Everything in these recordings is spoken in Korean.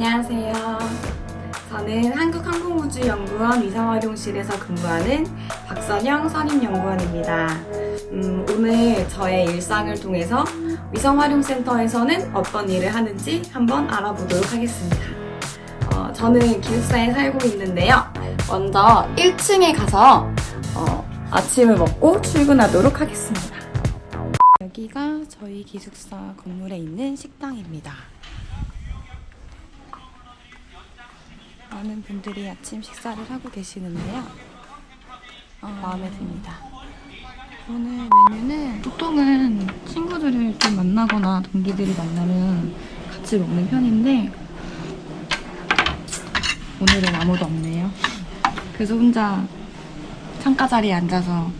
안녕하세요. 저는 한국항공우주연구원 위성활용실에서 근무하는 박선영 선임연구원입니다. 음, 오늘 저의 일상을 통해서 위성활용센터에서는 어떤 일을 하는지 한번 알아보도록 하겠습니다. 어, 저는 기숙사에 살고 있는데요. 먼저 1층에 가서 어, 아침을 먹고 출근하도록 하겠습니다. 여기가 저희 기숙사 건물에 있는 식당입니다. 많은 분들이 아침 식사를 하고 계시는데요. 어, 마음에 듭니다. 오늘 메뉴는 보통은 친구들을 좀 만나거나 동기들이 만나면 같이 먹는 편인데 오늘은 아무도 없네요. 그래서 혼자 창가 자리에 앉아서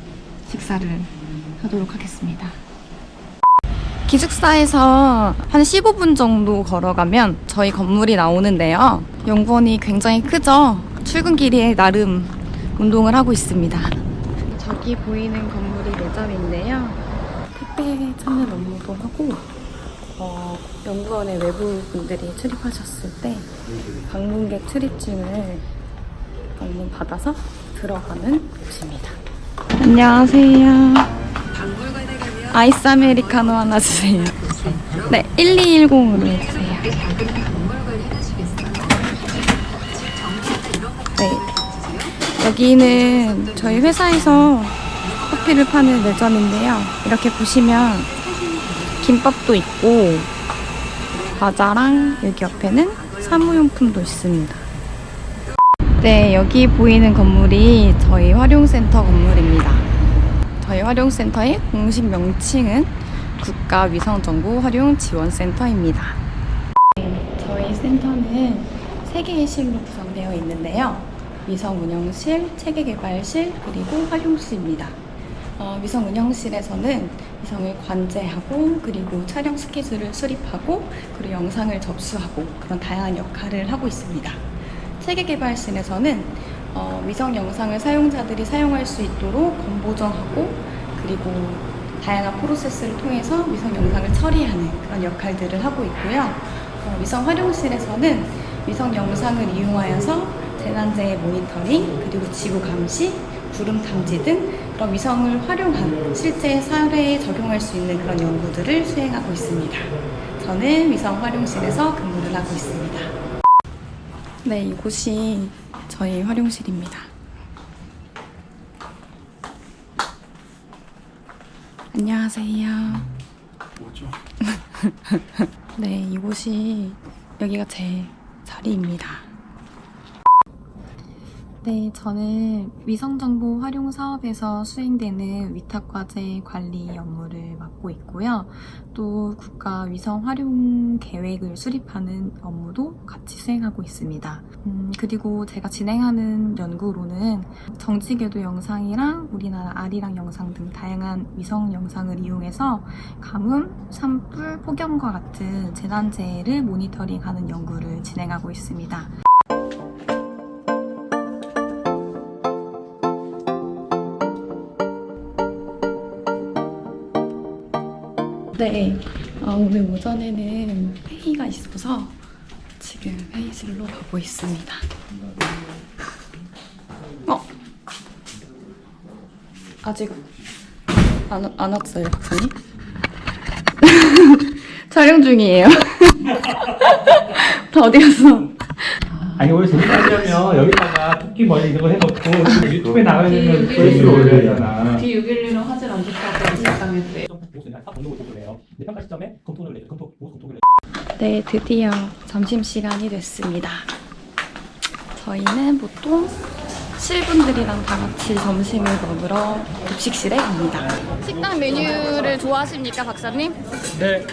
식사를 하도록 하겠습니다. 기숙사에서 한 15분 정도 걸어가면 저희 건물이 나오는데요. 연구원이 굉장히 크죠? 출근길에 나름 운동을 하고 있습니다. 저기 보이는 건물이 매점인데요. 택배 찾는 업무도 하고 어, 연구원의 외부 분들이 출입하셨을 때 방문객 출입증을 방문 받아서 들어가는 곳입니다. 안녕하세요. 아이스 아메리카노 하나 주세요. 네, 1210으로 해주세요. 네. 여기는 저희 회사에서 커피를 파는 매점인데요. 이렇게 보시면 김밥도 있고 과자랑 여기 옆에는 사무용품도 있습니다. 네, 여기 보이는 건물이 저희 활용센터 건물입니다. 저희 활용센터의 공식 명칭은 국가위성정보활용지원센터입니다. 네, 저희 센터는 세 개의 실로 구성되어 있는데요. 위성운영실, 체계개발실, 그리고 활용실입니다. 어, 위성운영실에서는 위성을 관제하고 그리고 촬영 스케줄을 수립하고 그리고 영상을 접수하고 그런 다양한 역할을 하고 있습니다. 체계개발실에서는 어, 위성 영상을 사용자들이 사용할 수 있도록 검보정하고 그리고 다양한 프로세스를 통해서 위성 영상을 처리하는 그런 역할들을 하고 있고요. 어, 위성 활용실에서는 위성 영상을 이용하여서 재난재해 모니터링, 그리고 지구 감시, 구름 탐지 등 그런 위성을 활용한 실제 사례에 적용할 수 있는 그런 연구들을 수행하고 있습니다. 저는 위성 활용실에서 근무를 하고 있습니다. 네, 이곳이 저희 활용실입니다. 안녕하세요. 뭐죠? 네, 이곳이 여기가 제 자리입니다. 네, 저는 위성정보 활용 사업에서 수행되는 위탁과제 관리 업무를 맡고 있고요. 또 국가 위성 활용 계획을 수립하는 업무도 같이 수행하고 있습니다. 음, 그리고 제가 진행하는 연구로는 정지궤도 영상이랑 우리나라 아리랑 영상 등 다양한 위성 영상을 이용해서 가뭄, 산불, 폭염과 같은 재난재해를 모니터링하는 연구를 진행하고 있습니다. 네, 어, 오늘 오전에는 회의가 있어서 지금 회의실로 가고 있습니다. 어? 아직 안, 안 왔어요, 박사님? 촬영 중이에요. 다 어디 갔어? 아니 원래 재밌으려면 여기다가 토끼 머리 이런 거 해놓고 유튜브에 나가야 되면 조회수를 올려야 되잖아 D611로 화질 안 좋다고 일상했대. 네, 평가 시점에 검토를 내 검토 검토를 네, 드디어 점심시간이 됐습니다. 저희는 보통 실분들이랑 다 같이 점심을 먹으러 급식실에 갑니다. 식당 메뉴를 좋아하십니까, 박사님? 네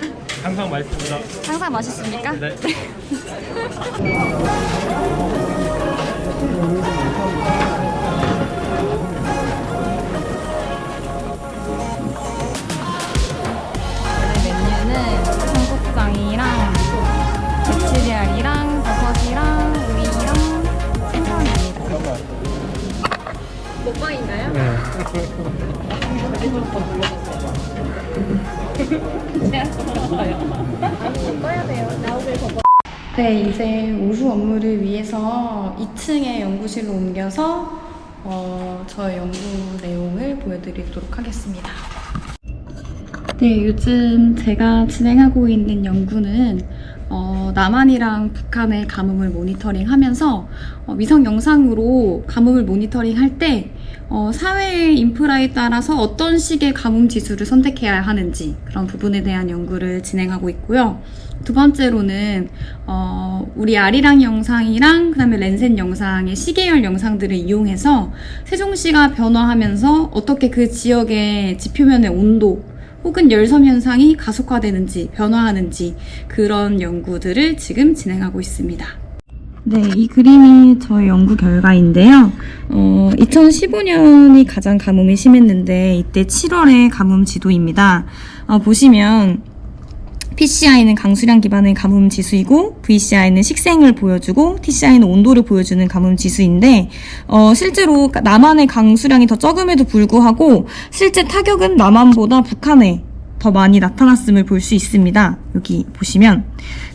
항상 맛있습니다 항상 맛있습니까? 네. 먹방인가요? 네, 이제 오후 업무를 위해서 2층의 연구실로 옮겨서 어, 저의 연구 내용을 보여드리도록 하겠습니다. 네, 요즘 제가 진행하고 있는 연구는 어, 남한이랑 북한의 가뭄을 모니터링하면서 어, 위성 영상으로 가뭄을 모니터링할 때 어, 사회의 인프라에 따라서 어떤 식의 가뭄 지수를 선택해야 하는지 그런 부분에 대한 연구를 진행하고 있고요. 두 번째로는 어, 우리 아리랑 영상이랑 그 다음에 렌센 영상의 시계열 영상들을 이용해서 세종시가 변화하면서 어떻게 그 지역의 지표면의 온도 혹은 열섬 현상이 가속화되는지 변화하는지 그런 연구들을 지금 진행하고 있습니다. 네, 이 그림이 저의 연구 결과인데요. 어, 2015년이 가장 가뭄이 심했는데 이때 7월의 가뭄 지도입니다. 어, 보시면 PCI는 강수량 기반의 가뭄 지수이고 VCI는 식생을 보여주고 TCI는 온도를 보여주는 가뭄 지수인데 어, 실제로 남한의 강수량이 더 적음에도 불구하고 실제 타격은 남한보다 북한에 더 많이 나타났음을 볼 수 있습니다. 여기 보시면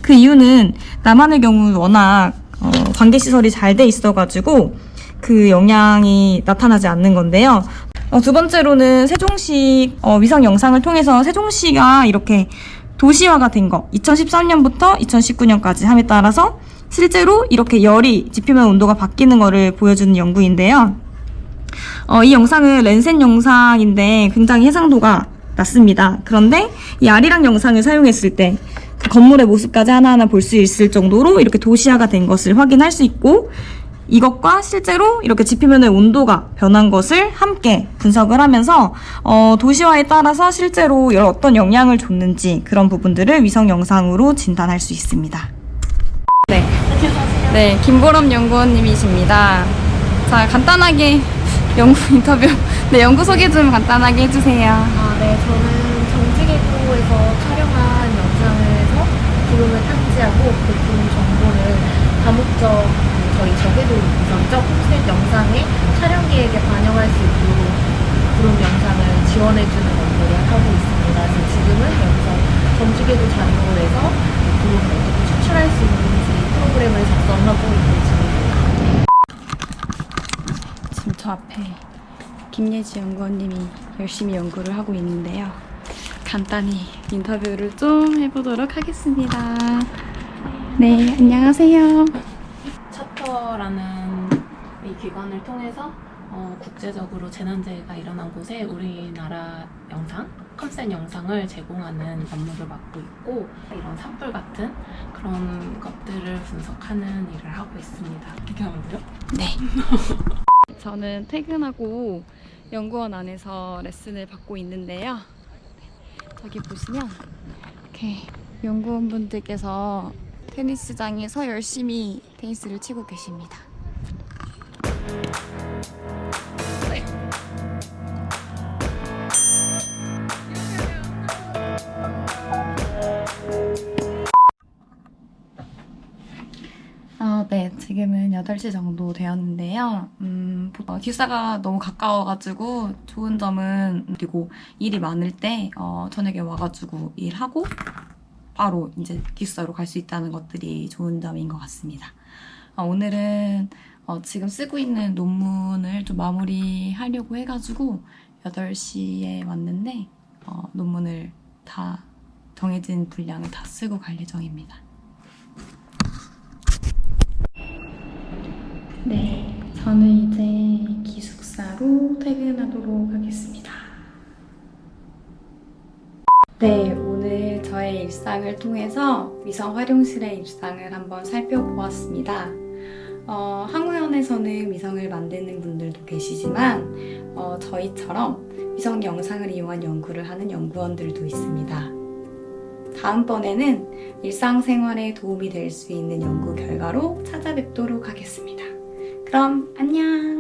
그 이유는 남한의 경우 워낙 어, 관계 시설이 잘 돼 있어가지고 그 영향이 나타나지 않는 건데요. 어, 두 번째로는 세종시 어, 위성 영상을 통해서 세종시가 이렇게 도시화가 된 거 2013년부터 2019년까지 함에 따라서 실제로 이렇게 열이 지표면 온도가 바뀌는 거를 보여주는 연구인데요. 어, 이 영상은 렌센 영상인데 굉장히 해상도가 낮습니다. 그런데 이 아리랑 영상을 사용했을 때 그 건물의 모습까지 하나하나 볼 수 있을 정도로 이렇게 도시화가 된 것을 확인할 수 있고 이것과 실제로 이렇게 지표면의 온도가 변한 것을 함께 분석을 하면서 어, 도시화에 따라서 실제로 열- 어떤 영향을 줬는지 그런 부분들을 위성 영상으로 진단할 수 있습니다. 네, 네 김보람 연구원님이십니다. 자 간단하게 연구 인터뷰, 네 연구 소개 좀 간단하게 해주세요. 아, 네. 저는 정지계도에서 촬영한 구름을 탐지하고 그 정보를 다목적 그 저희 저궤도 위성적 홈셋 영상에 촬영 계획에 반영할 수 있도록 구름 영상을 지원해주는 업무를 하고 있습니다. 그래서 지금은 여기서 정지궤도 자료에서 구름을 어떻게 추출할 수 있는지 프로그램을 작성하고 있는 중입니다. 지금 저 앞에 김예지 연구원님이 열심히 연구를 하고 있는데요. 간단히 인터뷰를 좀 해보도록 하겠습니다. 네, 안녕하세요. 차터라는 이 기관을 통해서 어, 국제적으로 재난재해가 일어난 곳에 우리나라 영상, 컴센 영상을 제공하는 업무를 맡고 있고 이런 산불 같은 그런 것들을 분석하는 일을 하고 있습니다. 이렇게 하면 돼요? 네. 저는 퇴근하고 연구원 안에서 레슨을 받고 있는데요. 저기 보시면 이렇게 연구원분들께서 테니스장에서 열심히 테니스를 치고 계십니다. 아, 네. 지금은 8시 정도 되었는데요. 음, 어, 기숙사가 너무 가까워가지고 좋은 점은 그리고 일이 많을 때 어, 저녁에 와가지고 일하고 바로 이제 기숙사로 갈 수 있다는 것들이 좋은 점인 것 같습니다. 어, 오늘은 어, 지금 쓰고 있는 논문을 좀 마무리하려고 해가지고 8시에 왔는데 어, 논문을 다 정해진 분량을 다 쓰고 갈 예정입니다. 네, 저는 이제 기숙사로 퇴근하도록 하겠습니다. 네, 일상을 통해서 위성 활용실의 일상을 한번 살펴보았습니다. 어, 항우연에서는 위성을 만드는 분들도 계시지만 어, 저희처럼 위성 영상을 이용한 연구를 하는 연구원들도 있습니다. 다음번에는 일상생활에 도움이 될 수 있는 연구 결과로 찾아뵙도록 하겠습니다. 그럼 안녕!